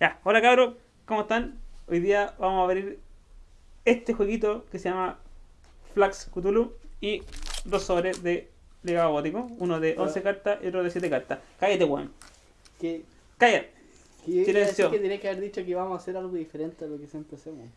Ya, hola cabros, ¿cómo están? Hoy día vamos a abrir este jueguito que se llama Flax Cthulhu y dos sobres de legado gótico, uno de 11 cartas y otro de 7 cartas. Cállate, weón. Que, Cállate. a Silencio. que tenía que haber dicho que íbamos a hacer algo diferente a lo que siempre hacemos.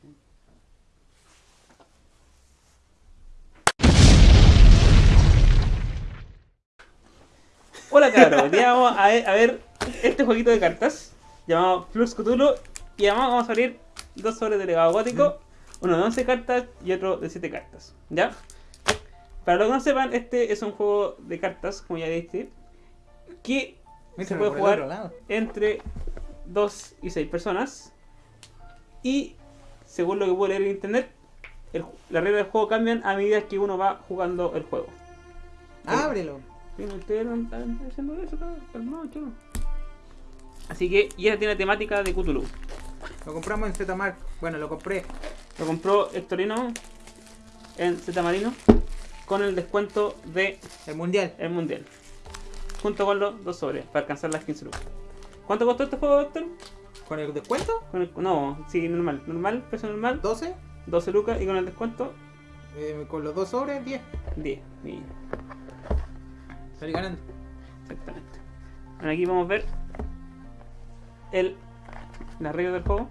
Hola cabros, hoy día vamos a ver, a ver este jueguito de cartas llamado Flux Cthulhu y además vamos a abrir dos sobres de legado gótico, uno de 11 cartas y otro de 7 cartas. ¿Ya? Para los que no sepan, este es un juego de cartas, como ya dije, que se puede jugar entre 2 y 6 personas. Y según lo que puedo leer en internet, el, las reglas del juego cambian a medida que uno va jugando el juego. Ábrelo. No, ustedes no están haciendo eso, calmado, chulo. Así que, y esta tiene temática de Cthulhu. Lo compramos en Zmark. Bueno, lo compré. Lo compró Hectorino en Z Marino con el descuento de El mundial. el mundial. Junto con los dos sobres para alcanzar las 15 lucas. ¿Cuánto costó este juego, Héctor? ¿Con el descuento? Con el- no, sí, normal. Normal, precio normal, 12. 12 lucas y con el descuento, eh, con los dos sobres, 10. 10. Mira, Salí ganando. exactamente. Bueno, aquí vamos a ver el, las reglas del juego.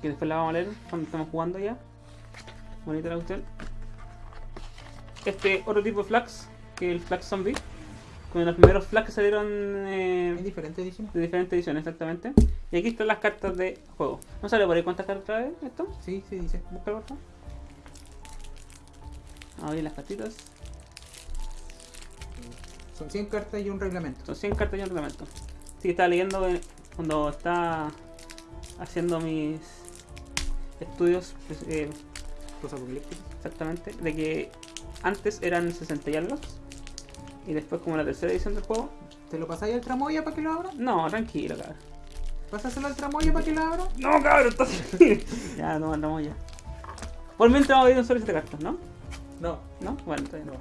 Que después la vamos a leer cuando estemos jugando ya. Bonita la cuestión. Este otro tipo de flags, que es el flag zombie. Con los primeros flags que salieron eh, Hay diferentes ediciones. de diferentes ediciones, exactamente. Y aquí están las cartas de juego. ¿No sale por ahí cuántas cartas trae esto? Sí, sí, dice. Busca por favor. Abrir las cartitas. Son 100 cartas y un reglamento. Son 100 cartas y un reglamento. Sí, estaba leyendo que cuando estaba haciendo mis estudios pues, eh, exactamente, de que antes eran 60 y algo. Y después como la tercera edición del juego. ¿Te lo pasáis al tramoya para que lo abra? No, tranquilo, cabrón. ¿Pásaselo al tramoya para que lo abra? No, cabrón, entonces. ya, no, andamos ya. Por mientras vamos a ir un solo 7 cartas, ¿no? No, ¿No? Bueno, todavía no.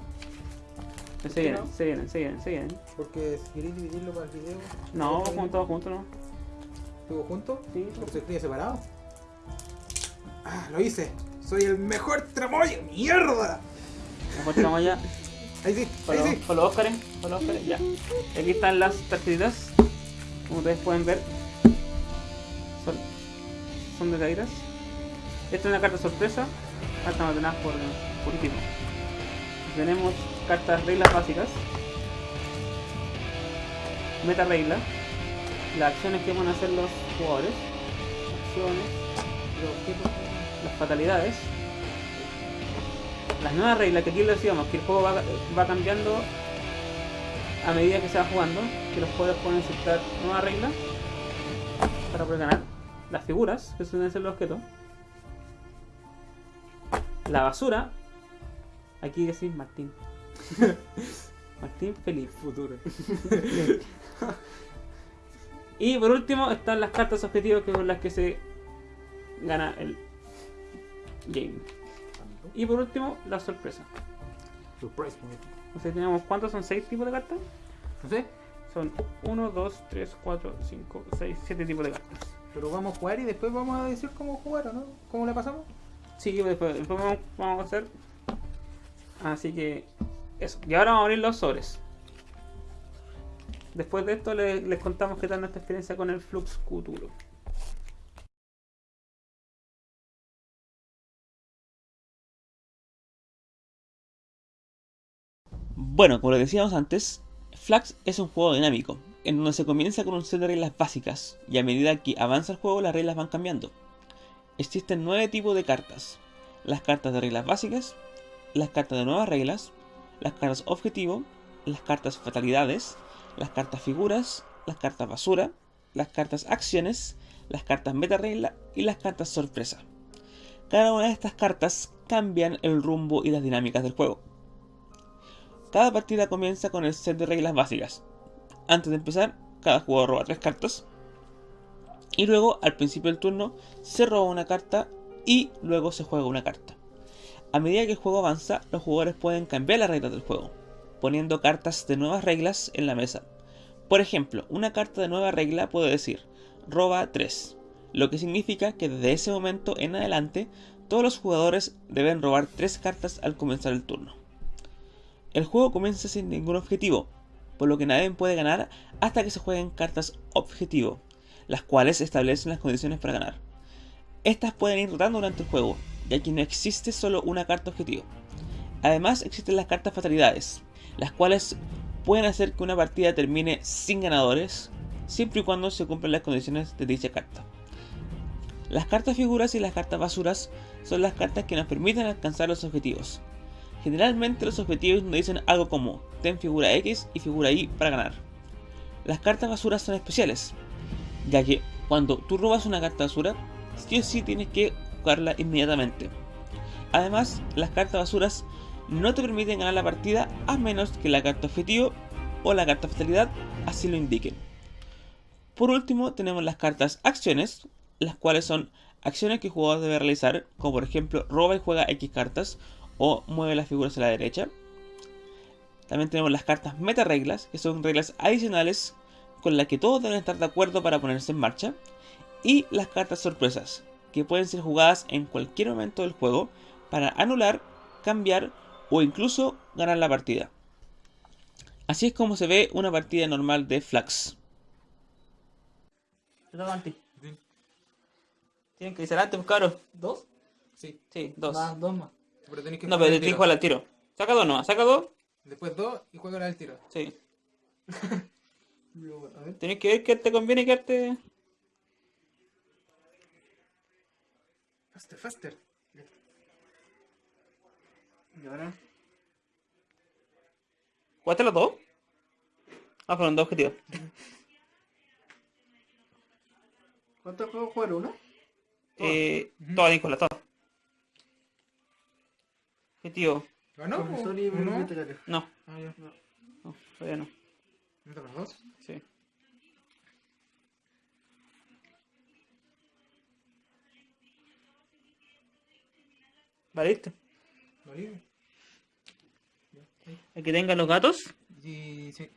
Se vienen, no? se vienen, se vienen, se vienen. Porque si queréis dividirlo para el video. No, ¿todo todos juntos, ¿no? ¿Estuvo juntos? Sí, Porque se escribe separado. Ah, lo hice. Soy el mejor tramoya. ¡Mierda! mejor tenemos ya. Ahí sí, ahí los, sí. con los Óscares, con los Óscares, ya. Aquí están las tarjetitas. Como ustedes pueden ver. Son, son de caídas. Esta es una carta sorpresa. Carta ordenadas por, por último. Tenemos cartas reglas básicas. Meta regla. Las acciones que van a hacer los jugadores. Acciones. Los las fatalidades. Las nuevas reglas, que aquí lo decíamos, que el juego va, va cambiando a medida que se va jugando, que los jugadores pueden insertar nuevas reglas para poder ganar. Las figuras, que suelen ser los objetos. La basura. Aquí decís Martín. Martín Felipe. Futuro. Y por último están las cartas objetivos que son las que se gana el game. Y por último, la sorpresa. Surprise. O sea, tenemos cuántos son 6 tipos de cartas? No sé, Son 1, 2, 3, 4, 5, 6, 7 tipos de cartas. pero vamos a jugar y después vamos a decir cómo jugar, ¿o no? ¿Cómo la pasamos? Sí, después, después vamos, vamos a hacer. Así que eso. Y ahora vamos a abrir los sobres. Después de esto le- les, contamos qué tal nuestra experiencia con el Flux Cthulhu. Bueno, como les decíamos antes, Flax es un juego dinámico, en donde se comienza con un set de reglas básicas, y a medida que avanza el juego las reglas van cambiando. Existen nueve tipos de cartas. Las cartas de reglas básicas, las cartas de nuevas reglas, las cartas objetivo, las cartas fatalidades, las cartas figuras, las cartas basura, las cartas acciones, las cartas meta regla y las cartas sorpresa. Cada una de estas cartas cambian el rumbo y las dinámicas del juego. Cada partida comienza con el set de reglas básicas. Antes de empezar, cada jugador roba tres cartas. Y luego, al principio del turno, se roba una carta y luego se juega una carta. A medida que el juego avanza, los jugadores pueden cambiar las reglas del juego, poniendo cartas de nuevas reglas en la mesa. Por ejemplo, una carta de nueva regla puede decir roba 3, lo que significa que desde ese momento en adelante todos los jugadores deben robar 3 cartas al comenzar el turno. El juego comienza sin ningún objetivo, por lo que nadie puede ganar hasta que se jueguen cartas objetivo, las cuales establecen las condiciones para ganar. Estas pueden ir rotando durante el juego, ya que no existe solo una carta objetivo. Además existen las cartas fatalidades, las cuales pueden hacer que una partida termine sin ganadores, siempre y cuando se cumplan las condiciones de dicha carta. Las cartas figuras y las cartas basuras son las cartas que nos permiten alcanzar los objetivos. Generalmente los objetivos nos dicen algo como ten figura X y figura Y para ganar. Las cartas basuras son especiales, ya que cuando tú robas una carta basura, sí o sí tienes que jugarla inmediatamente. Además, las cartas basuras no te permiten ganar la partida a menos que la carta objetivo o la carta fatalidad así lo indiquen. Por último tenemos las cartas acciones, las cuales son acciones que el jugador debe realizar, como por ejemplo roba y juega X cartas o mueve las figuras a la derecha. También tenemos las cartas meta reglas, que son reglas adicionales con las que todos deben estar de acuerdo para ponerse en marcha. Y las cartas sorpresas, que pueden ser jugadas en cualquier momento del juego para anular, cambiar o incluso ganar la partida. Así es como se ve una partida normal de Flax. Tienen que irse adelante, pues cabros. ¿Dos? Sí, Sí, dos. Más, dos más. pero tenéis que No, jugar pero el te tiro. dijo al tiro. Saca dos no, saca dos. Después dos y juega al tiro. Sí. A ver. Tenés que ver qué te conviene quedarte. Faster, faster. Y ahora. ¿Jugaste los dos? Ah, fueron dos objetivos. ¿Cuántos juegos jugar uno? Eh, todas, Nicolás, todas. Objetivo. ¿Ganó? No? No, Ah, ya. no, todavía no. ¿No te dos? Sí. ¿Valiste? Vale. El que tenga los gatos. Y sí.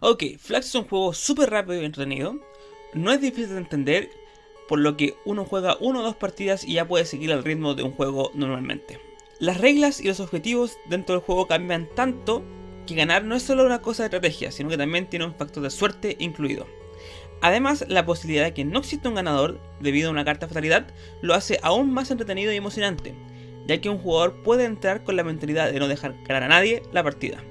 Ok, Flax es un juego súper rápido y entretenido. No es difícil de entender, por lo que uno juega una o dos partidas y ya puede seguir el ritmo de un juego normalmente. Las reglas y los objetivos dentro del juego cambian tanto que ganar no es solo una cosa de estrategia, sino que también tiene un factor de suerte incluido. Además, la posibilidad de que no exista un ganador debido a una carta fatalidad lo hace aún más entretenido y emocionante, ya que un jugador puede entrar con la mentalidad de no dejar ganar a nadie la partida.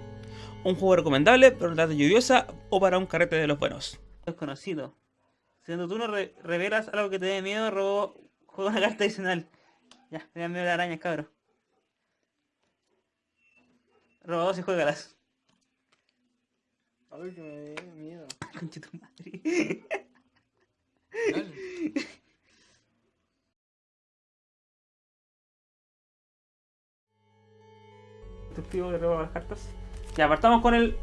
Un juego recomendable para una tarde lluviosa o para un carrete de los buenos. Desconocido. Siendo tú no re- revelas algo que te dé miedo, robo, juega una carta adicional. Ya, te da miedo las arañas, cabrón. Roba dos y juégalas. Ay, que me da miedo. Conche tu madre. Dale. Tío que roba las cartas. Ya, partamos con el.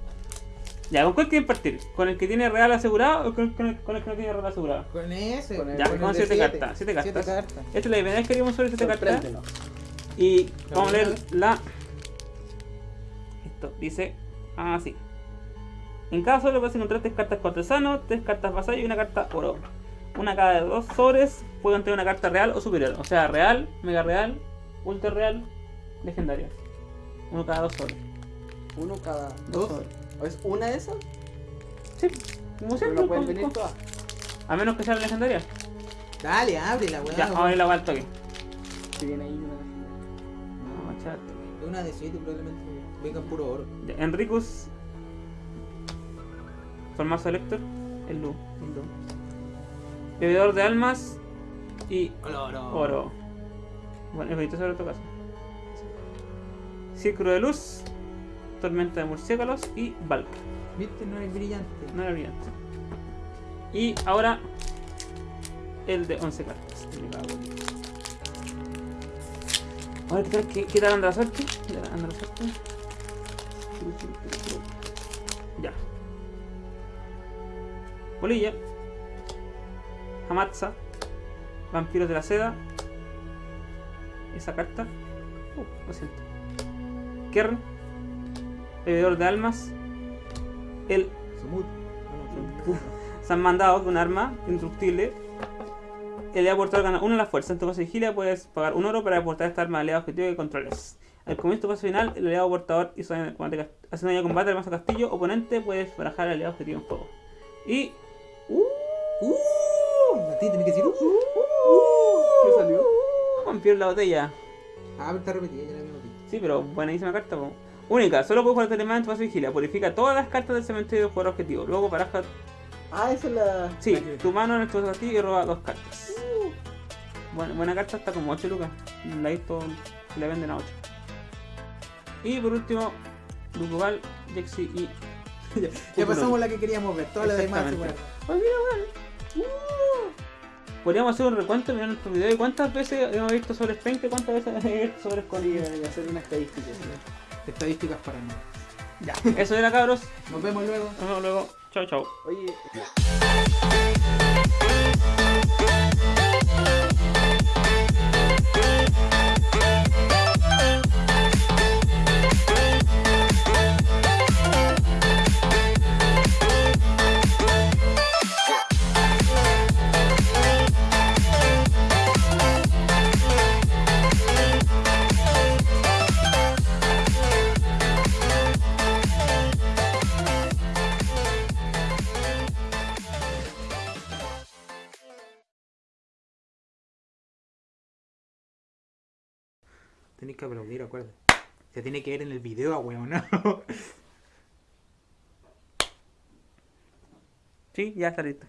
Ya, ¿con cuál quieren partir? ¿Con el que tiene real asegurado o con con el, con el que no tiene real asegurado? Con ese. Con el- Ya, con con siete siete. cartas. Siete cartas. Siete cartas. Esta es la primera vez que haríamos sobre siete cartas. Y vamos a leer la. Esto dice así. En cada sobre puedes encontrar tres cartas cortesano, tres cartas vasallo y una carta oro. Una cada de dos sobres puede contener una carta real o superior. O sea, real, mega real, ultra real, legendaria. Uno cada dos sobres. Uno cada Dos dos. sobres. ¿O ¿Es una de esas? Sí, como Pero siempre. no con- venir todas. A menos que sea legendaria. Dale, ábrela, weón. Ya, vamos a abrir la vuelta aquí. Si viene ahí una. Vamos a echar. Es una de 7 probablemente. Vengan puro oro. Enricus. Formazo Elector. El Lu. El Lu. Bebedor de almas. Y Oro. Bueno, el bonito sobre otro caso. Círculo de luz. Tormenta de murciélagos. Y Valk. Viste, no es brillante. No era brillante. Y ahora. El de 11 cartas. Me cago en- A ver, ¿qué, qué, qué tal anda la suerte? ¿Qué tal anda la suerte? Ya. Polilla. Hamatsa. Vampiros de la seda. Esa carta. Uh, lo siento. Kern. bebedor de almas, el Sumut. San Mandado con arma indestructible. El aliado portador gana 1 a la fuerza. En tu caso de vigilia puedes pagar un oro para aportar esta arma al aliado objetivo que controles. Al comienzo de tu fase final, el aliado portador hizo daño de combate, hace daño de combate al mazo castillo oponente, puedes barajar al aliado objetivo en juego. Y. ¡Uh! ¡Uh! A ti tenés que decir ¡Uh! ¿Qué salió? Vampiro en la botella. Ah, pero está repetida, ya la había notado. Sí, pero buenísima carta. po. Única, solo puedes jugar este elemento en tu vigilia. Purifica todas las cartas del cementerio del jugador objetivo. Luego baraja. Ah, esa es la. Sí, La que- tu mano en el tu castillo y roba dos cartas. Buena, buena carta, está como 8 lucas. La he visto, le venden a 8. Y por último, Dukugal, Jexi y. Ya pasamos la que queríamos ver, todas las demás se Exactamente. fueron. Uh. Podríamos hacer un recuento mirando nuestro video y cuántas veces hemos visto sobre Spenke, cuántas veces hemos visto sobre Sí, Scondy. y hacer una estadística. Estadísticas para mí. Ya, eso era cabros. Nos vemos luego. Nos vemos luego. Chao, chao. Oye, Tenéis que aplaudir, acuérdate. Se tiene que ver en el video, weón, ¿no? Sí, ya está listo.